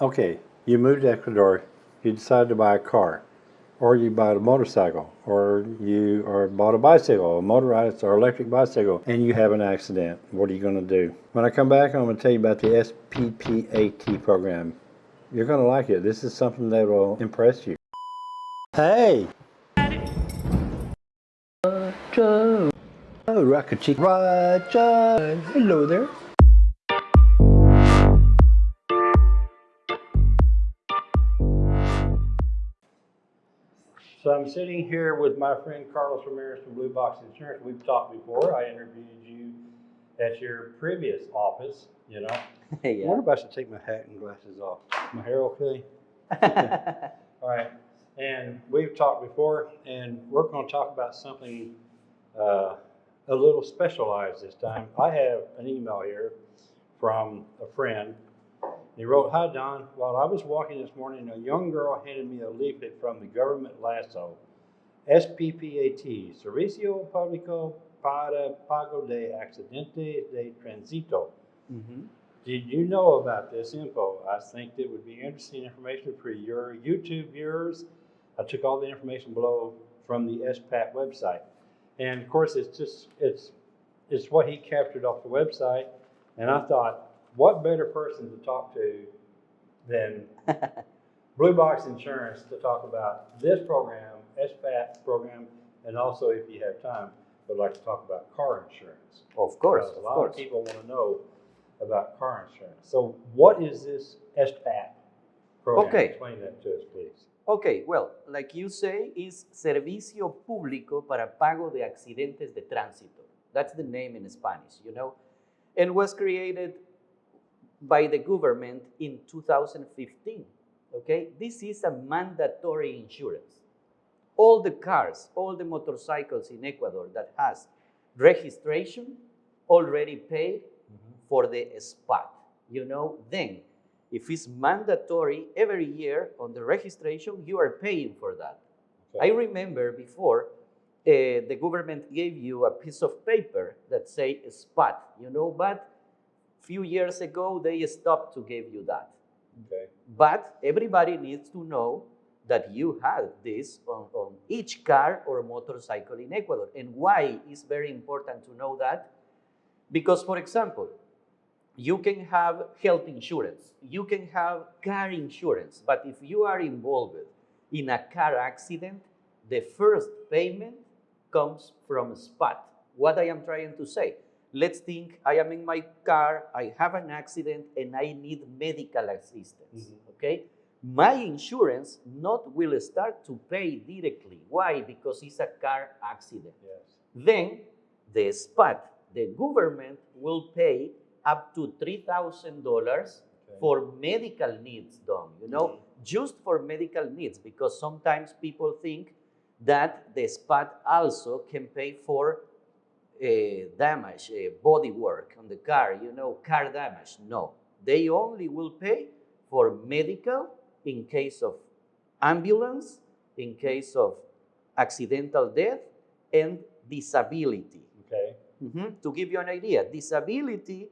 okay, you moved to Ecuador, you decided to buy a car, or you bought a motorcycle, or you or bought a bicycle, a motorized or electric bicycle, and you have an accident. What are you going to do? When I come back, I'm going to tell you about the SPPAT program. You're going to like it. This is something that will impress you. Hey! Roger! Oh, Rocket Chick Roger! Hello there. I'm sitting here with my friend Carlos Ramirez from Blue Box Insurance. We've talked before. I interviewed you at your previous office, you know. yeah. I wonder if I should take my hat and glasses off. My hair okay? All right. And we've talked before, and we're going to talk about something uh, a little specialized this time. I have an email here from a friend. He wrote, Hi, Don. While I was walking this morning, a young girl handed me a leaflet from the government lasso, SPPAT, Servicio Público para Pago de Accidente de Tránsito. Mhm. Did you know about this info? I think it would be interesting information for your YouTube viewers. I took all the information below from the SPPAT website. And of course, it's just, it's, it's what he captured off the website. And I thought, what better person to talk to than Blue Box Insurance to talk about this program, SPPAT program, and also if you have time, would like to talk about car insurance. Of course, Because of a lot course. of people want to know about car insurance. So what is this SPPAT program? Okay. Explain that to us, please. Okay, well, like you say, is Servicio Público para Pago de Accidentes de Tránsito. That's the name in Spanish, you know, and was created by the government in 2015. Okay, this is a mandatory insurance. All the cars, all the motorcycles in Ecuador that has registration already paid for the spot. You know, then if it's mandatory every year on the registration, you are paying for that. I remember before uh, the government gave you a piece of paper that say spot, you know, but few years ago they stopped to give you that. Okay. But everybody needs to know that you have this on, on each car or motorcycle in Ecuador. And why is very important to know that? Because, for example, you can have health insurance, you can have car insurance, but if you are involved in a car accident, the first payment comes from spot. What I am trying to say, let's think I am in my car, I have an accident, and I need medical assistance. Mhm. Okay? My insurance not will start to pay directly. Why? Because it's a car accident. Yes. Then the spot, the government will pay up to $3,000 for medical needs done, you know, Mhm. just for medical needs, because sometimes people think that the spot also can pay for damage, uh, body work on the car, you know, car damage. No, they only will pay for medical in case of ambulance, in case of accidental death, and disability. Okay. Mhm. To give you an idea, disability,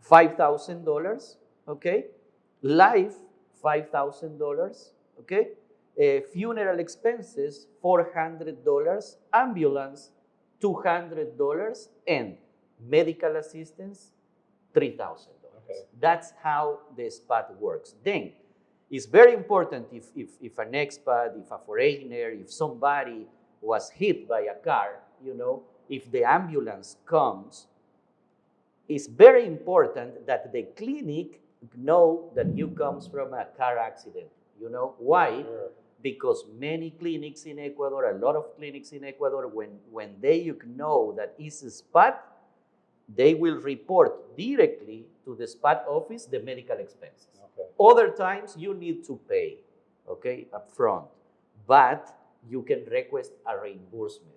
$5,000, okay? Life, $5,000, okay? Uh, funeral expenses, $400, ambulance, $200, and medical assistance, $3,000. Okay. That's how the spot works. Then, it's very important if, if, if an expat, if a foreigner, if somebody was hit by a car, you know, if the ambulance comes, it's very important that the clinic know that you comes from a car accident. You know why? Sure. Because many clinics in Ecuador, a lot of clinics in Ecuador, when, when they know that it's a spot, they will report directly to the spot office the medical expenses. Okay. Other times you need to pay, okay, upfront, but you can request a reimbursement,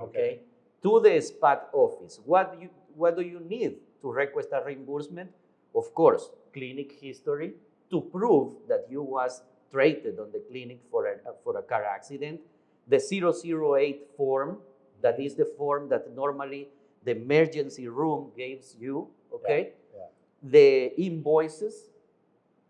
okay, to the spot office. What you what do you need to request a reimbursement? Of course, clinic history to prove that you was treated on the clinic for a for a car accident. The 008 form, that is the form that normally the emergency room gives you, okay? yeah. The invoices,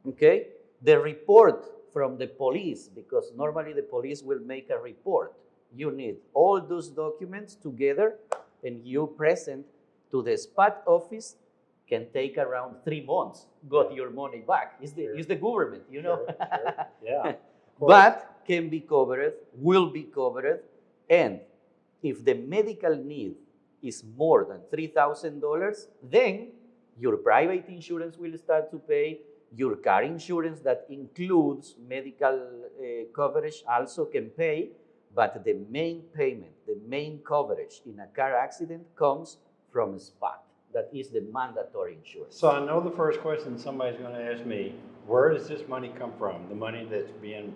Okay? The report from the police, because normally the police will make a report. You need all those documents together and you present to the spot office can take around three months, got your money back. It's the, Sure. it's the government, you know? Sure, sure. Yeah. but can be covered, will be covered, and if the medical need is more than $3,000, then your private insurance will start to pay, your car insurance that includes medical uh, coverage also can pay, but the main payment, the main coverage in a car accident comes from spot. That is the mandatory insurance. So I know the first question somebody's gonna ask me, where does this money come from? The money that's being,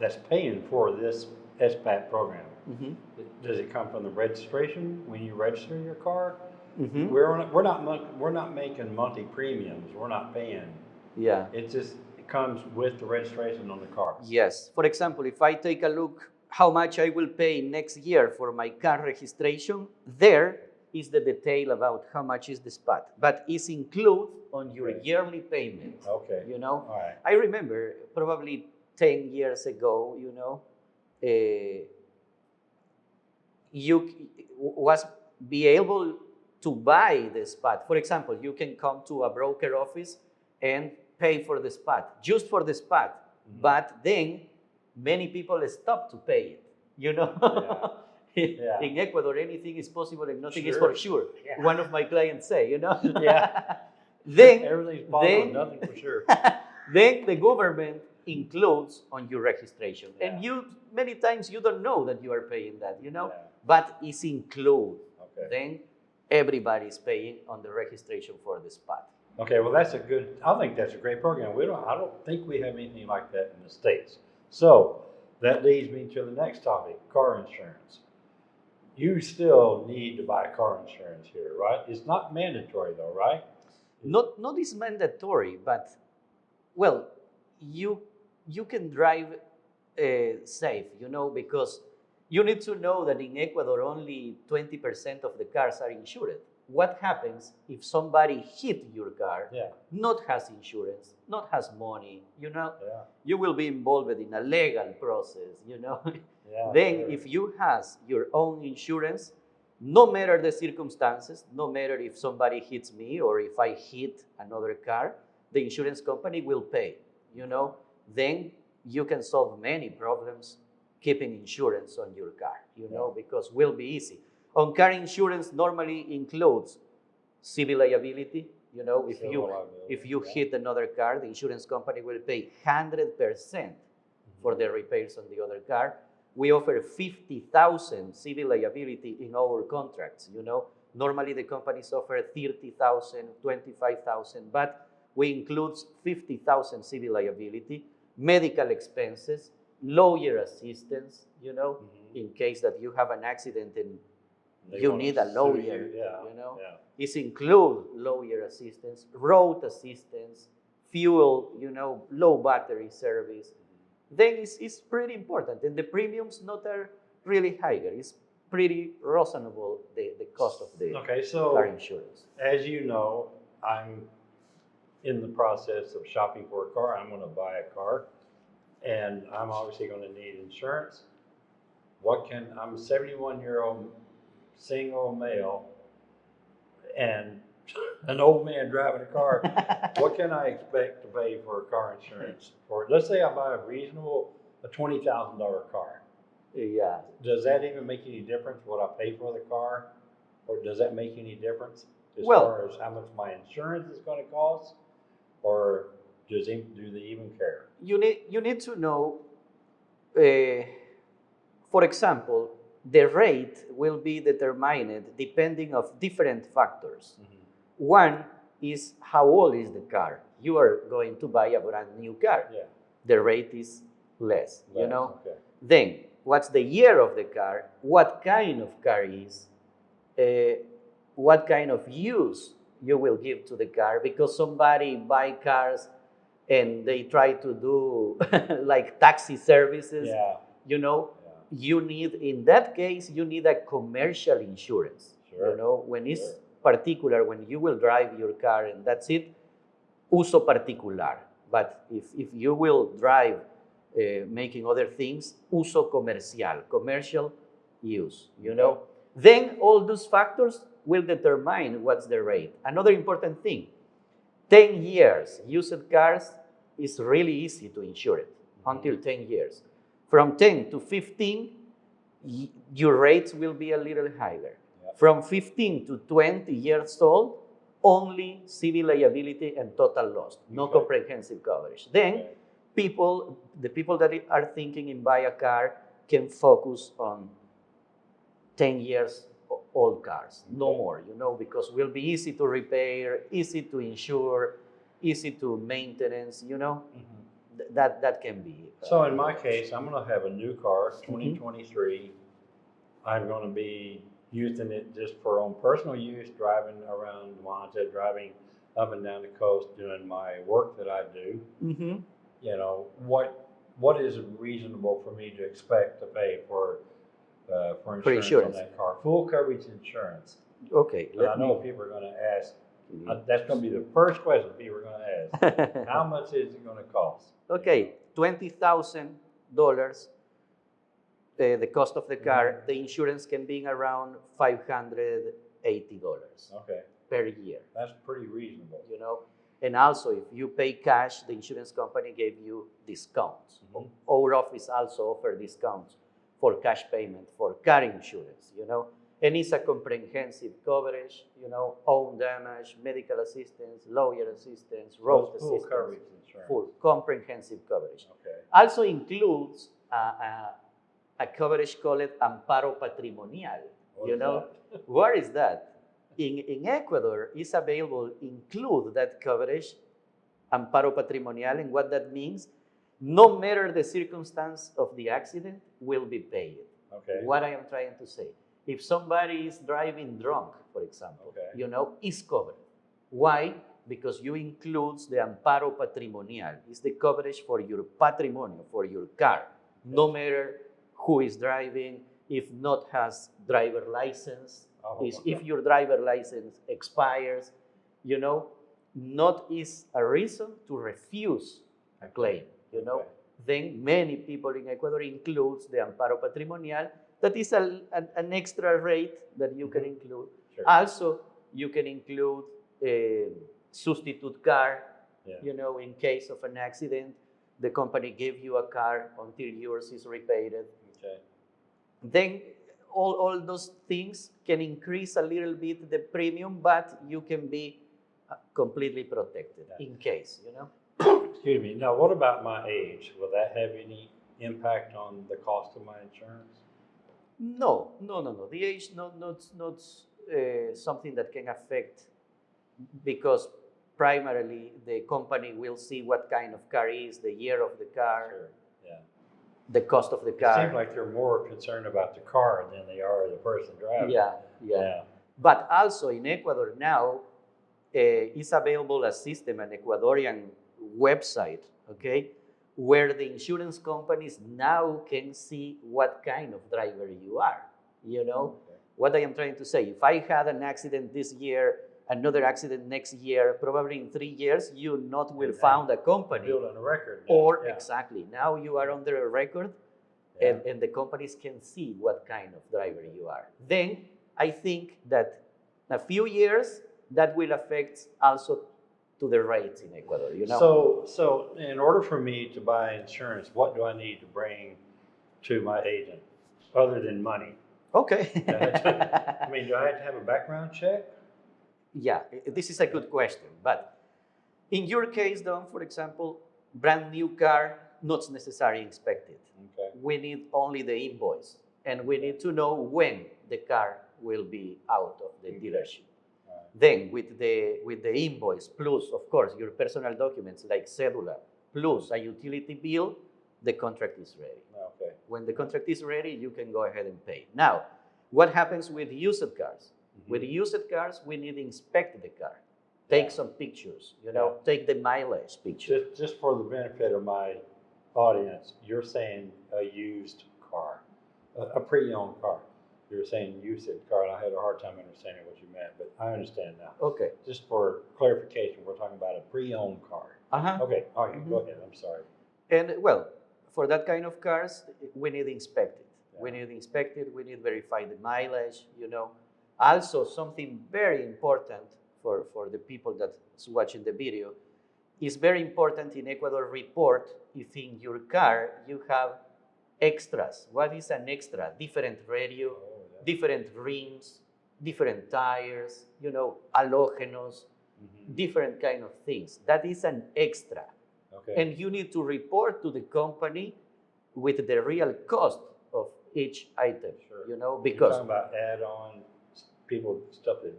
that's paying for this SPPAT program? Mhm, Does it come from the registration, when you register your car? mhm. We're, on- we're not, we're not making monthly premiums, we're not paying. Yeah. It just, it comes with the registration on the car. Yes. For example, if I take a look how much I will pay next year for my car registration, there is the detail about how much is the spot, but it's included on your Okay. yearly payment. Okay, You know, all right. I remember probably 10 years ago, you know, uh, you was be able to buy the spot. For example, you can come to a broker office and pay for the spot, just for the spot. Mhm. But then many people stop to pay it, you know? Yeah. In Ecuador, anything is possible and nothing is for sure. Yeah. One of my clients say, you know? Yeah. then Everything's possible, then- nothing for sure. then the government includes on your registration. And you many times you don't know that you are paying that, you know? Yeah, But it's included. Okay. Then everybody is paying on the registration for the spot. Okay, well, that's a good, I think that's a great program. We don't, I don't think we have anything like that in the States. So that leads me to the next topic, car insurance. You still need to buy car insurance here, right? It's not mandatory though, right? Not not is mandatory, but well, you you can drive uh, safe, you know, because you need to know that in Ecuador only 20% of the cars are insured. What happens if somebody hit your car, Yeah, not has insurance, not has money, you know, yeah, you will be involved in a legal process, you know. yeah. then sure. if you has your own insurance, no matter the circumstances, no matter if somebody hits me or if I hit another car, the insurance company will pay, you know. Then you can solve many problems keeping insurance on your car, you know, because will be easy. On car insurance normally includes civil liability, you know, if Civil you liability, if you yeah. hit another car, the insurance company will pay 100% mm-hmm. for the repairs on the other car. We offer 50,000 civil liability in our contracts, you know. Normally the companies offer 30,000, 25,000, but we include 50,000 civil liability, medical expenses, lawyer assistance, you know, Mhm. in case that you have an accident and They you need a lawyer, you, Yeah, you know. yeah. It's include lawyer assistance, road assistance, fuel, you know, low battery service. Then it's, it's pretty important. And the premiums not are really higher. It's pretty reasonable, the, the cost of the Okay, car insurance. as you know, I'm in the process of shopping for a car. I'm gonna buy a car. And I'm obviously gonna need insurance. What can, I'm a seventy-one year old single male and an old man driving a car. What can I expect to pay for a car insurance for, let's say I buy a reasonable, a twenty thousand dollar car. yeah. Does that even make any difference what I pay for the car? Or does that make any difference as Well- far as how much my insurance is gonna cost? Or does, it- do they even care? You need, you need to know, uh, for example, the rate will be determined depending of different factors. One is how old is the car? You are going to buy a brand new car. Yeah. The rate is less, you know? Okay, Then, what's the year of the car? What kind of car is? Uh, what kind of use you will give to the car? Because somebody buy cars and they try to do like taxi services, yeah, you know? yeah, you need in that case you need a commercial insurance Sure. you know when it's Sure. Particular when you will drive your car and that's it uso particular But if, if you will drive uh, making other things, uso comercial, commercial use, you know, then all those factors will determine what's the rate. Another important thing 10 years used cars is really easy to insure it until 10 years. From 10 to 15, your rates will be a little higher. From 15 to 20 years old, only civil liability and total loss, no Okay. comprehensive coverage. Then people, the people that are thinking in buy a car can focus on 10 years old cars, no Okay. more, you know, because will be easy to repair, easy to insure, easy to maintenance, you know, Th- that, that can be. uh, So in my case, I'm gonna have a new car, Mm-hmm. twenty twenty-three. I'm gonna be using it just for own personal use, driving around Manta, driving up and down the coast, doing my work that I do. Mhm. You know, what, what is reasonable for me to expect to pay for, uh, for insurance on insurance. that car? Full coverage insurance. Okay, I know me. people are gonna ask, uh, that's gonna be the first question people are gonna ask. How much is it gonna cost? Okay, twenty thousand dollars. Uh, The cost of the car, Mhm. the insurance can be around five hundred eighty dollars Okay, per year. that's pretty reasonable. You know, and also if you pay cash, the insurance company gave you discounts. Mhm. Our office also offer discounts for cash payment for car insurance. You know, and it's a comprehensive coverage. You know, own damage, medical assistance, lawyer assistance, road Full assistance full comprehensive coverage. Okay. Also includes a, a, a coverage called amparo patrimonial. What you is know, what is that? In, in Ecuador, it's available, include that coverage, amparo patrimonial, and what that means, no matter the circumstance of the accident, will be paid. Okay. What I am trying to say. If somebody is driving drunk, for example, Okay. you know, is covered. Why? Because you includes the amparo patrimonial. It's the coverage for your patrimonio, for your car. No matter who is driving, if not has driver license, Oh, is if your driver license expires, you know, not is a reason to refuse a claim, you know. Okay. Then many people in Ecuador includes the amparo patrimonial. That is a, an, an extra rate that you can Mhm. include. Sure. Also, you can include a substitute car, Yeah. you know, in case of an accident, the company gave you a car until yours is repaid. Okay. Then all, all those things can increase a little bit the premium, but you can be uh, completely protected Yeah. in case, you know. Excuse me. Now, what about my age? Will that have any impact on the cost of my insurance? No, no, no, no. The age not not not uh, something that can affect because primarily the company will see what kind of car is, the year of the car, Sure. Yeah. the cost of the car. It seems like they're more concerned about the car than they are the person driving. yeah, yeah, Yeah. But also in Ecuador now, uh, is available a system, an Ecuadorian website, okay, where the insurance companies now can see what kind of driver you are. You know, Okay. what I am trying to say. If I had an accident this year, another accident next year, probably in three years, you not will found a company. Building a record. now. Or Yeah. exactly, now you are under a record Yeah. and, and the companies can see what kind of driver you are. Then I think that in a few years, that will affect also to the rates in Ecuador, you know? So, so in order for me to buy insurance, what do I need to bring to my agent other than money? okay. I mean, do I have to have a background check? Yeah, this is a good question. But in your case, Don, for example, brand new car, not necessarily inspected. Okay. We need only the invoice, and we need to know when the car will be out of the Okay. dealership. All right. Then, with the with the invoice plus, of course, your personal documents like cedula plus a utility bill, the contract is ready. Okay. When the contract is ready, you can go ahead and pay. Now, what happens with used cars? With used cars, we need to inspect the car, take Yeah. some pictures, you know, take the mileage picture. Just, just for the benefit of my audience, you're saying a used car, a, a pre-owned car. You're saying used car, and I had a hard time understanding what you meant, but I understand now. Okay, Just for clarification, we're talking about a pre-owned car. Uh-huh. Okay, all right, go Mhm. ahead, I'm sorry. And well, for that kind of cars, we need inspected. We Yeah. We need to inspect it, we need to verify the mileage, you know. Also, something very important for, for the people that's watching the video is very important in Ecuador report if in your car you have extras. What is an extra? Different radio, Oh, yeah. different rims, different tires, you know, halogenos, Mhm. different kind of things. That is an extra Okay, and you need to report to the company with the real cost of each item Sure. you know You're because talking about add-on, people, stuff that,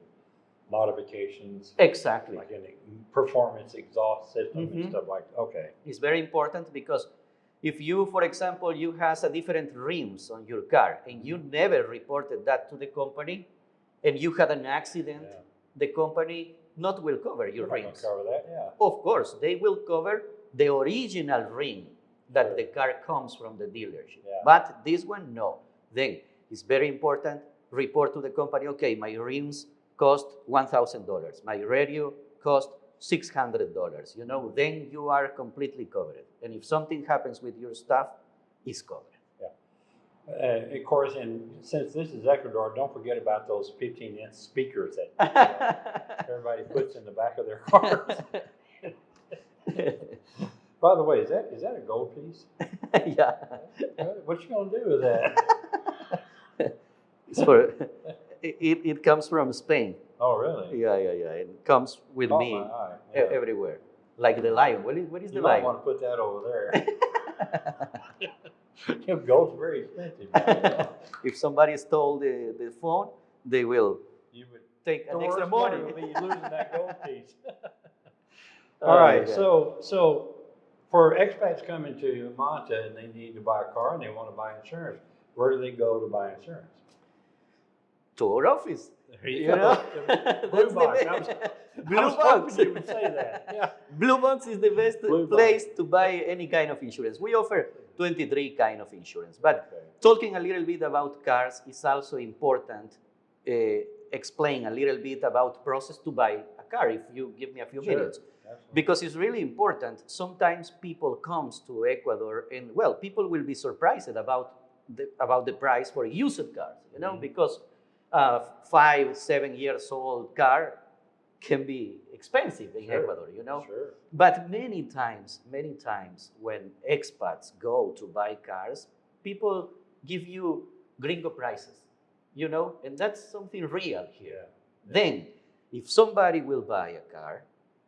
modifications, exactly like in performance exhaust system and Mhm. stuff like, that. okay. it's very important because if you for example you has a different rims on your car and you never reported that to the company and you had an accident Yeah. the company not will cover your We're rims Cover that, yeah. of course they will cover the original ring that Sure. the car comes from the dealership Yeah. but this one no then it's very important report to the company okay my rims cost $1000 my radio cost $600 you know then you are completely covered and if something happens with your stuff it's covered Uh, of course, and since this is Ecuador, don't forget about those fifteen inch speakers that everybody puts in the back of their cars. By the way, is that, is that a gold piece? yeah What- What you gonna do with that? It's for, it, it- comes from spain Oh, really? Yeah, yeah, yeah. It comes with me yeah. everywhere. Like the lion. What is, what is You the lion? wanna put that over there. Gold's very expensive. if somebody stole the, the phone, they will You would, take an extra money. be losing that gold piece. Oh, All right, yeah. so, so for expats coming to Manta and they need to buy a car and they want to buy insurance, where do they go to buy insurance? To our office. There You know? Blue That's the box. was, Blue box. you would say that. Yeah. Blue Box is the best Blue Box. place to buy any kind of insurance. We offer 23 kind of insurance. But Okay. talking a little bit about cars is also important. Uh, explain a little bit about process to buy a car if you give me a few Sure. minutes. Absolutely. because it's really important sometimes people comes to ecuador and well people will be surprised about the, about the price for used cars you know Mhm. because a five seven years old car can be expensive in Sure. ecuador you know Sure. but many times many times when expats go to buy cars people give you gringo prices you know and that's something real here Yeah. then, if somebody will buy a car,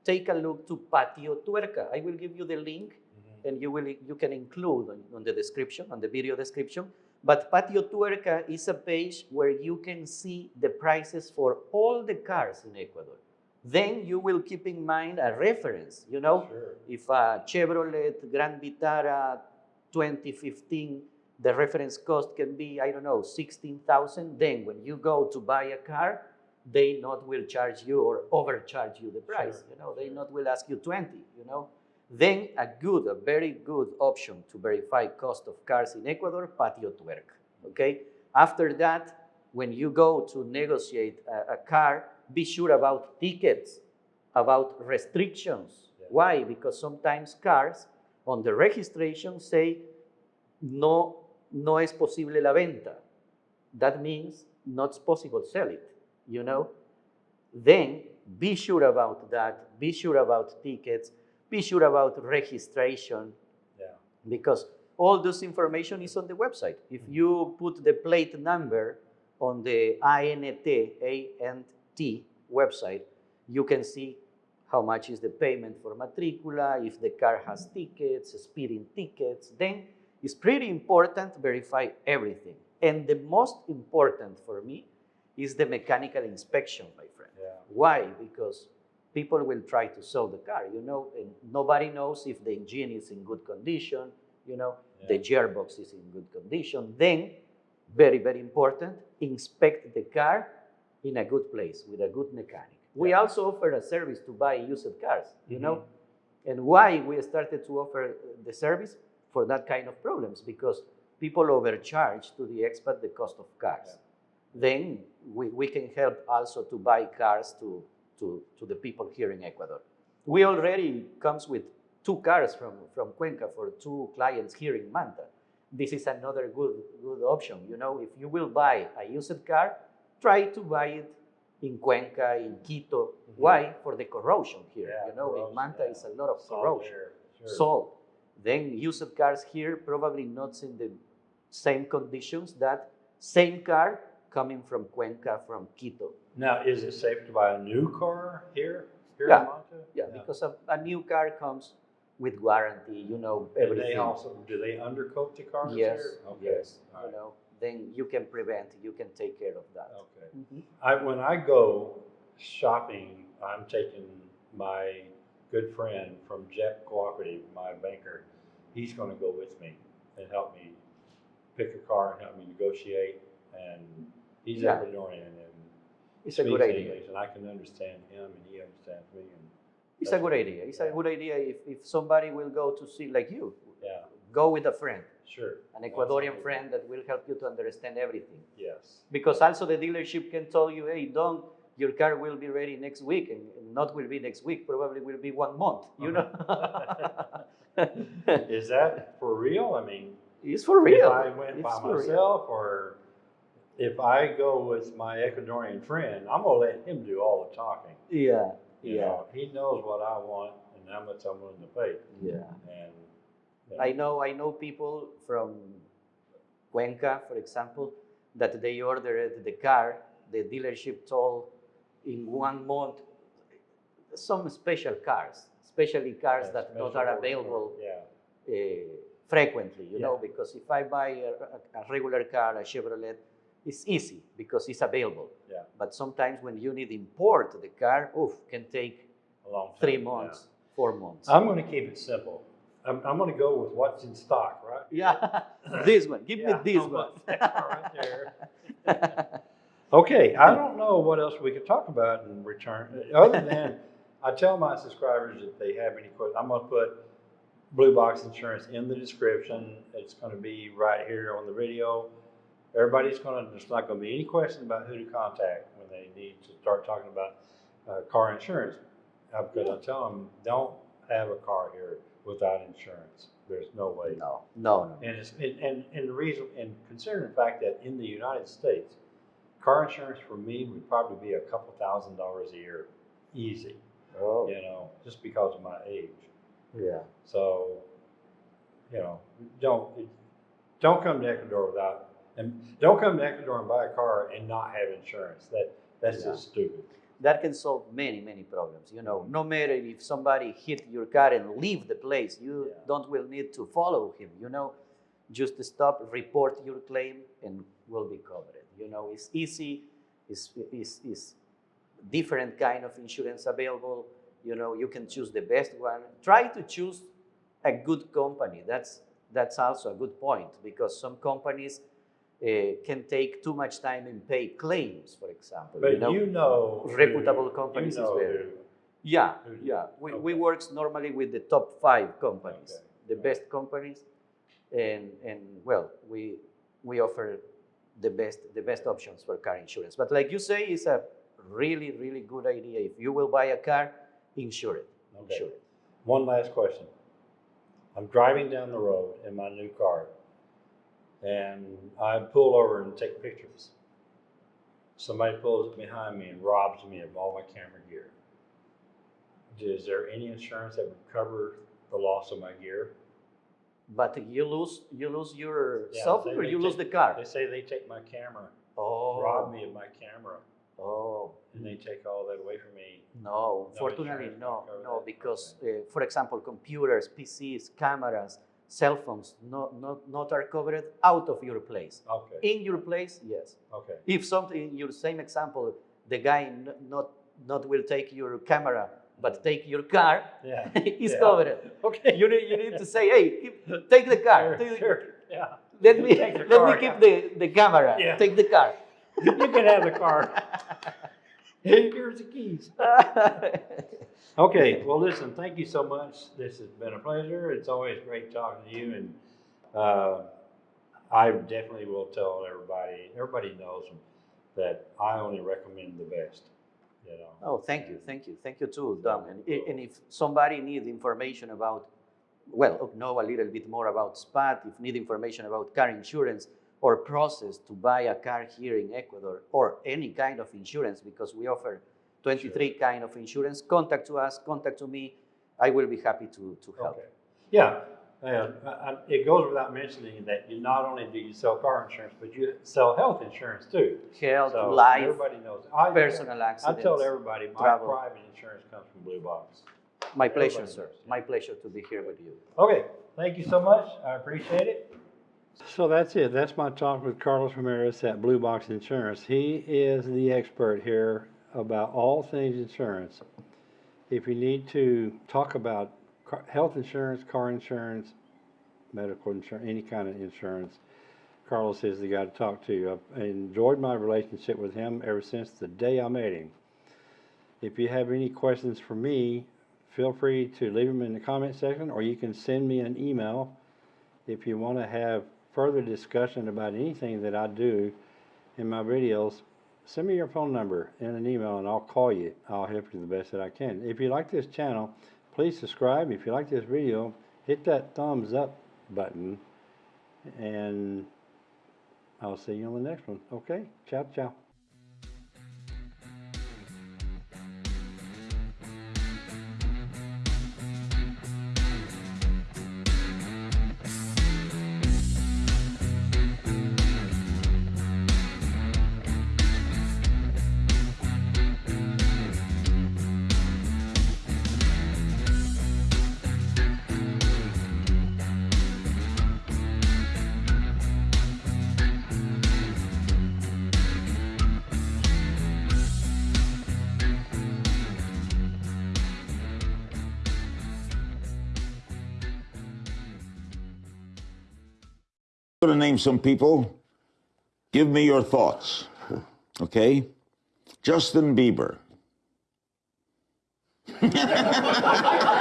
take a look to Patio Tuerca. I will give you the link Mhm. and you, will, you can include on, on the description, on the video description. But Patio Tuerca is a page where you can see the prices for all the cars in Ecuador. Then you will keep in mind a reference, you know, Sure. if a Chevrolet Grand Vitara 2015, the reference cost can be, I don't know, 16,000, then when you go to buy a car, they not will charge you or overcharge you the price, Sure, you know, they not will ask you 20, you know. Then a good, a very good option to verify cost of cars in Ecuador, Patio Tuerca, okay? After that, when you go to negotiate a, a car, be sure about tickets, about restrictions. Yeah. Why? Because sometimes cars on the registration say no, no es posible la venta. That means not possible sell it, you know? Then be sure about that, be sure about tickets, be sure about registration, Yeah. because all this information is on the website. If mm-hmm. you put the plate number on the INT, ANT website, you can see how much is the payment for matricula, if the car has tickets, speeding tickets. Then it's pretty important to verify everything. And the most important for me is the mechanical inspection, my friend. Yeah. Why? Because people will try to sell the car, you know, and nobody knows if the engine is in good condition, you know, the gearbox is in good condition. Then, very, very important, inspect the car in a good place with a good mechanic. We also offer a service to buy used cars, you know, Mhm. and why we started to offer the service for that kind of problems because people overcharge to the expat the cost of cars. Then we, we can help also to buy cars to, to, to the people here in Ecuador. We already comes with two cars from, from Cuenca for two clients here in Manta. This is another good, good option. You know, if you will buy a used car, try to buy it in Cuenca, in Quito. Why? For the corrosion here. Yeah, you know, in Manta yeah. is a lot of corrosion air, sure. salt. Then used cars here probably not in the same conditions that same car coming from Cuenca, from Quito. Now, is it safe to buy a new car here, here Yeah. in Manta? Yeah, because a, a new car comes with warranty, you know, Do everything. they also, do they undercoat the cars yes, here? Okay, yes, all you right, know, then you can prevent, you can take care of that. Okay. Mhm. I, when I go shopping, I'm taking my good friend from JEP Cooperative, my banker. He's gonna go with me and help me pick a car and help me negotiate. And he's Yeah. Ecuadorian and It's a good idea. English, and I can understand him and he understands me. And It's a good idea. It's a good idea if, if somebody will go to see, like you, yeah, go with a friend, sure. an Ecuadorian Absolutely. friend that will help you to understand everything. Yes. Because also the dealership can tell you, hey, don't your car will be ready next week, and not will be next week, probably will be one month, you uh-huh. know? Is that for real? I mean, it's for real. If I went It's by for real. myself, or if I go with my Ecuadorian friend, I'm gonna let him do all the talking. Yeah, You yeah, know, he knows what I want and how much I'm willing to pay. yeah. And you know, I know, I know people from Cuenca, for example, that they ordered the car, the dealership told in one month, some special cars, especially cars yeah, that not are available Yeah, uh, frequently, you know, because if I buy a- a regular car, a Chevrolet, it's easy because it's available. Yeah. But sometimes when you need import the car, oof, can take a long time. three yeah. months, four months. I'm gonna keep it simple. I'm, I'm gonna go with what's in stock, right? yeah, this one, give Yeah, me this one. much that car right there. Okay, I don't know what else we could talk about in return, uh, other than I tell my subscribers if they have any questions, I'm gonna put Blue Box Insurance in the description. It's gonna be right here on the video. Everybody's gonna, there's not gonna be any question about who to contact when they need to start talking about uh, car insurance. Because I tell them, don't have a car here without insurance. There's no way. No, no, no. And it's, and, and, and the reason, and considering the fact that in the United States, car insurance for me would probably be a couple thousand dollars a year, easy, Oh, you know, just because of my age. yeah. So, you know, don't, don't come to Ecuador without, and don't come to Ecuador and buy a car and not have insurance. That, that's Yeah. just stupid. That can solve many, many problems. You know, no matter if somebody hit your car and leave the place, you Yeah. don't will need to follow him. You know, just stop, report your claim, and will be covered. You know, it's easy. It's, it's, it's different kind of insurance available. You know, you can choose the best one. Try to choose a good company. That's that's also a good point because some companies uh, can take too much time and pay claims, for example. But you know, you know. who- reputable you companies is know better. who- yeah, Who yeah. We, we okay. works normally with the top five companies, Okay, the right. best companies, and and well, we we offer the best the best options for car insurance. But like you say, it's a really really good idea. If you will buy a car, insure it. Okay. Insure it. One last question. I'm driving down the road in my new car and I pull over and take pictures. Somebody pulls up behind me and robs me of all my camera gear. Is there any insurance that would cover the loss of my gear? But you lose you lose your Yeah, cell phone or you lose the car. They say they take my camera, Oh, rob me of my camera, Oh, and they take all that away from me. No, fortunately, no, no, because, uh, for example, computers, PCs, cameras, cell phones, not, not, not are covered out of your place. Okay, In your place, yes. okay. If something, in your same example, the guy not, not will take your camera, but take your car, Yeah. is Yeah. covered. Okay. You need, you need to say, hey, keep- take the car. Sure, Take- sure, yeah. Let me, let car, me keep yeah. the, the camera. Yeah. Take the car. You can have the car. Here's the keys. Okay, well, listen, thank you so much. This has been a pleasure. It's always great talking to you, and uh, I definitely will tell everybody. Everybody knows that I only recommend the best. you know. Oh, thank you, thank you, thank you too, Don. And, i- and if somebody needs information about, well, know a little bit more about SPPAT, if need information about car insurance or process to buy a car here in Ecuador or any kind of insurance, because we offer 23 kind of insurance, contact to us, contact to me. I will be happy to, to help. Okay. Yeah, uh, I- I- it goes without mentioning that you not only do you sell car insurance, but you sell health insurance too. Health, So life, Everybody knows. I- personal I accidents. tell everybody, my travel. private insurance comes from Blue Box. My pleasure, everybody sir. knows. My pleasure to be here with you. Okay, thank you so much. I appreciate it. So that's it. That's my talk with Carlos Ramirez at Blue Box Insurance. He is the expert here about all things insurance. If you need to talk about car, health insurance, car insurance, medical insurance, any kind of insurance, Carlos is the guy to talk to. I've enjoyed my relationship with him ever since the day I met him. If you have any questions for me, feel free to leave them in the comment section or you can send me an email if you want to have further discussion about anything that I do in my videos. Send me your phone number in an email and I'll call you. I'll help you the best that I can. If you like this channel, please subscribe. If you like this video, hit that thumbs up button and I'll see you on the next one. Okay? Ciao, ciao. Going to name some people. Give me your thoughts. Okay? Justin Bieber.